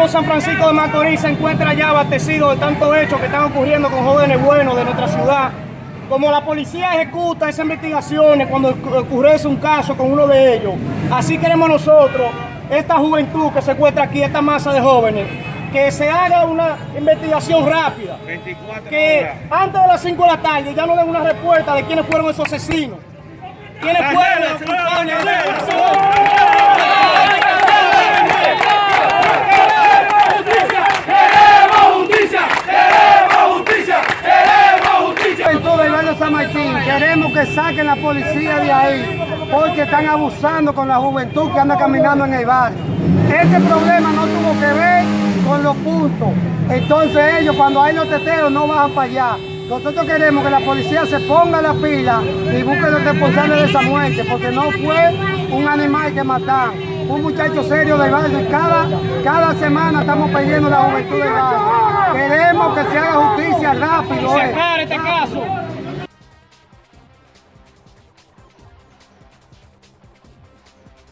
pueblo San Francisco de Macorís se encuentra ya abastecido de tantos hechos que están ocurriendo con jóvenes buenos de nuestra ciudad. Como la policía ejecuta esas investigaciones cuando ocurre un caso con uno de ellos, así queremos nosotros, esta juventud que se encuentra aquí, esta masa de jóvenes, que se haga una investigación rápida. que antes de las 5 de la tarde ya no den una respuesta de quiénes fueron esos asesinos. ¿Quiénes fueron los culpables de San Martín, queremos que saquen la policía de ahí porque están abusando con la juventud que anda caminando en el barrio. Ese problema no tuvo que ver con los puntos. Entonces ellos cuando hay los teteos no bajan para allá. Nosotros queremos que la policía se ponga la pila y busque los responsables de esa muerte, porque no fue un animal que mataron, un muchacho serio del barrio. Cada, cada semana estamos pidiendo la juventud del barrio. Queremos que se haga justicia rápido. Se este caso.